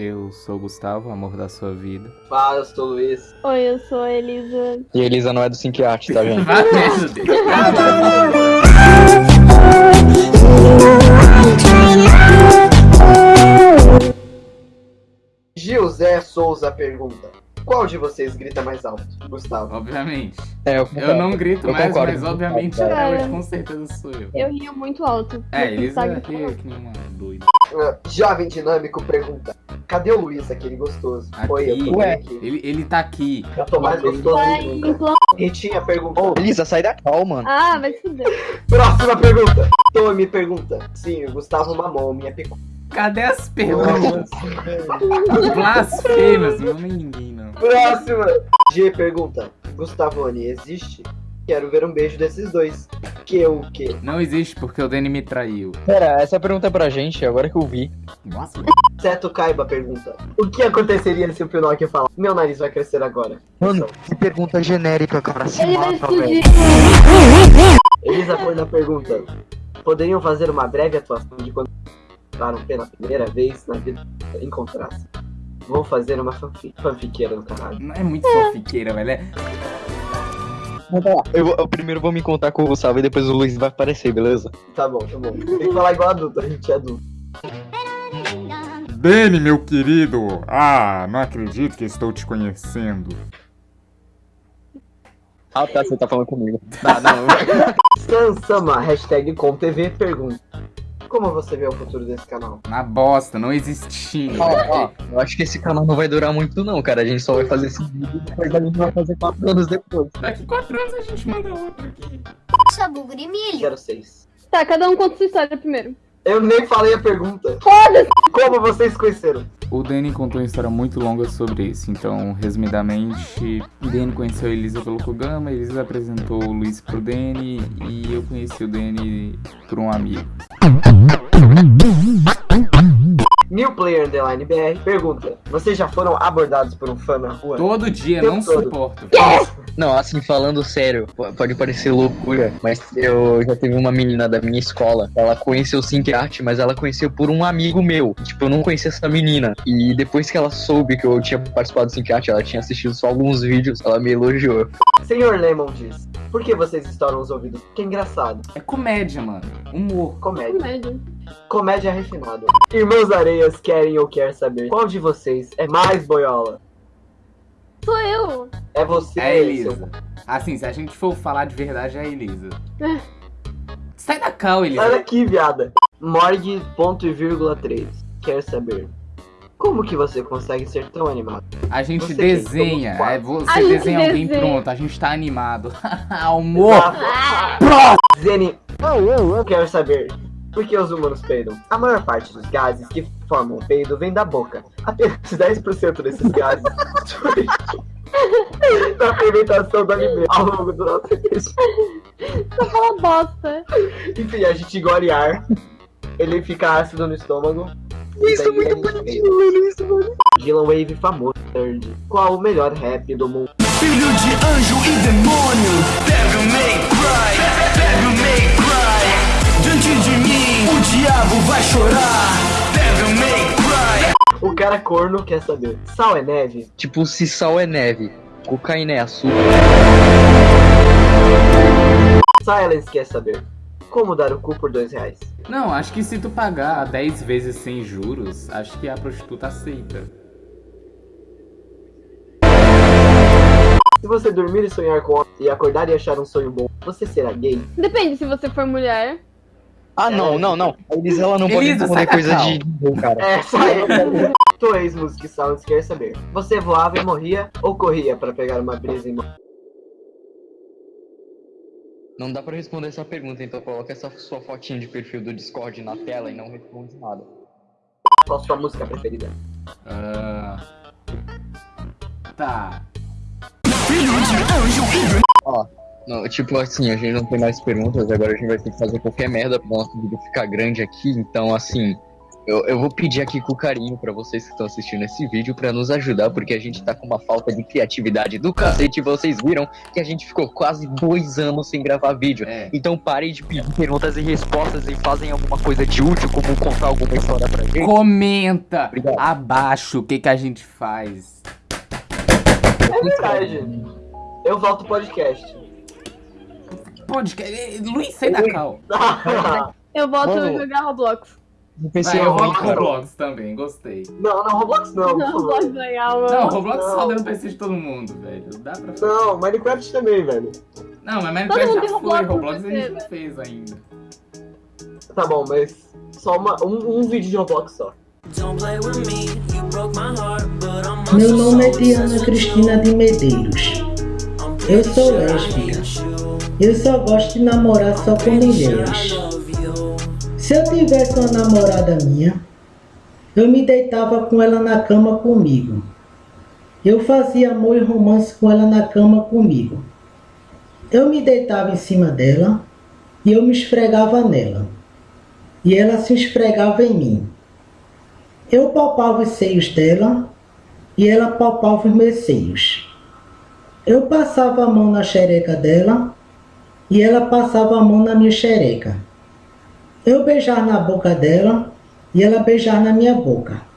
Eu sou o Gustavo, amor da sua vida. Fala, eu sou o Luiz. Oi, eu sou a Elisa. E a Elisa não é do Sync Art, tá vendo? Deus. Gilzé Souza pergunta: Qual de vocês grita mais alto? Gustavo. Obviamente. É, eu, Eu não grito Eu mais, concordo. mas obviamente é, hoje com certeza sou eu. Eu rio muito alto. É, Elisa falar. que nem uma doida. Ah, Jovem Dinâmico pergunta: Cadê o Luiz, aquele gostoso? Aqui. Oi, eu tô Ué. aqui. Ele, ele tá aqui. Eu tô mais gostoso Vai que em nunca. plano. Ritinha perguntou. Elisa, sai da cal, mano. Ah, vai se fuder. Próxima pergunta. Tommy pergunta: Sim, o Gustavo mamou minha picu. Cadê as perguntas? Blasfêmias, não nem ninguém não. Próxima. G pergunta: Gustavone, existe? Quero ver um beijo desses dois. Que o quê? Não existe porque o Danny me traiu. Pera, essa pergunta é pra gente, agora que eu vi. Nossa, Seto Kaiba pergunta: O que aconteceria se o Pinóquio falar? Meu nariz vai crescer agora. Mano, que pergunta genérica, cara. Se Ele vai mata, explodir. velho. Elisa Forna pergunta: Poderiam fazer uma breve atuação de quando encontraram pela primeira vez na vida encontrasse? Vou fazer uma fanfic, fanfiqueira no caralho. não é muito fofiqueira, velho. É... Eu, vou- eu primeiro vou me contar com o Gustavo e depois o Luiz vai aparecer, beleza? Tá bom, tá bom. Tem que falar igual adulto, a gente é adulto. Danny, meu querido! Ah, não acredito que estou te conhecendo. Ah, tá, você tá falando comigo. Tá, não. Sansama, hashtag ComTV pergunta: Como você vê o futuro desse canal? Na bosta, não existindo. Ó, ó, eu acho que esse canal não vai durar muito não, cara. A gente só vai fazer esse vídeo e depois a gente vai fazer quatro anos depois. Daqui quatro anos a gente manda outro aqui. Sabugo de milho. 06. Tá, cada um conta sua história primeiro. Eu nem falei a pergunta. Foda-se! Como vocês conheceram? O Danny contou uma história muito longa sobre isso, então, resumidamente, o Danny conheceu a Elisa pelo Kogama, a Elisa apresentou o Luiz pro Danny e eu conheci o Danny por um amigo. New Player Underline BR pergunta: Vocês já foram abordados por um fã na rua? Todo dia, não todo. suporto. Não, assim, falando sério, pode parecer loucura, mas eu já teve uma menina da minha escola. Ela conheceu o Sync Art, mas ela conheceu por um amigo meu. Tipo, eu não conhecia essa menina. E depois que ela soube que eu tinha participado do Sync Art, ela tinha assistido só alguns vídeos, ela me elogiou. Senhor Lemon diz: Por que vocês estouram os ouvidos? Que engraçado. É comédia, mano. Humor. Comédia. Comédia. Comédia refinada. Irmãos Areias querem ou quer saber qual de vocês é mais boiola? Sou eu. É você, É a Elisa. seu- Assim, se a gente for falar de verdade, é a Elisa. Sai da cal, Sai Elisa. daqui, viada. Morgue, ponto e vírgula 3. Quer saber? Como que você consegue ser tão animado? A gente Você desenha. quem? É, você A gente desenha alguém desenha. pronto, a gente tá animado. Humor. Zeni, quero saber. Por que os humanos peidam? A maior parte dos gases que formam o peido vem da boca. Apenas 10% desses gases surgem da fermentação do alimento ao longo do nosso intestino. Só fala bosta. Enfim, a gente engole ar, ele fica ácido no estômago. Isso e é muito bonitinho, mano. Isso, mano. Dylan Wave famoso, nerd. Qual o melhor rap do mundo? Filho de anjo e demônio Pega o May Cry Pega o May Cry Diante de mim diabo vai chorar o May Cry O cara corno quer saber. Sal é neve? Tipo, se sal é neve, cocaína é açúcar. Silence quer saber. Como dar o cu por dois reais? Não, acho que se tu pagar 10 vezes sem juros, acho que a prostituta aceita. Se você dormir e sonhar com e acordar e achar um sonho bom, você será gay? Depende se você for mulher. Ah, não, não, não. A Elisa, ela não pode Elisa, responder sai da coisa cal. de... de- cara. É, só Tô ex-music Sounds quer saber. Você voava e morria ou corria pra pegar uma brisa e morrer? Não dá pra responder essa pergunta, então coloca essa sua fotinha de perfil do Discord na tela e não responde nada. Qual sua música preferida? Ah, Tá. Filho de anjo Ó, não, tipo assim, a gente não tem mais perguntas, agora a gente vai ter que fazer qualquer merda pro nosso vídeo ficar grande aqui, então assim, Eu, eu vou pedir aqui com carinho pra vocês que estão assistindo esse vídeo pra nos ajudar, porque a gente tá com uma falta de criatividade do cacete. Vocês viram que a gente ficou quase dois anos sem gravar vídeo. É. Então parem de pedir perguntas e respostas e fazem alguma coisa de útil, como contar alguma história pra gente. Comenta Obrigado. abaixo o que, que a gente faz. É verdade. Eu volto pro podcast. Pode. Luiz, sai da cal. Eu volto a Vamos. jogar Roblox. O PC Vai, é eu cara. Roblox também, gostei. não, não, Roblox não. por Não. Roblox é legal, mano. Não, Roblox Não. só deu no PC de todo mundo, velho. Dá pra fazer. Não, Minecraft também, velho. Não, mas Minecraft já foi. Roblox no Roblox a gente não fez ainda. Tá bom, mas só uma, um, um vídeo de Roblox só. Don't play with me, you broke my heart, but I'm Meu nome é Diana. Cristina de Medeiros. Eu sou lésbica. Eu só gosto de namorar só com mulheres. Se eu tivesse uma namorada minha, eu me deitava com ela na cama comigo. Eu fazia amor e romance com ela na cama comigo. Eu me deitava em cima dela e eu me esfregava nela. E ela se esfregava em mim. Eu palpava os seios dela e ela palpava os meus seios. Eu passava a mão na xereca dela e ela passava a mão na minha xereca. Eu beijar na boca dela e ela beijar na minha boca.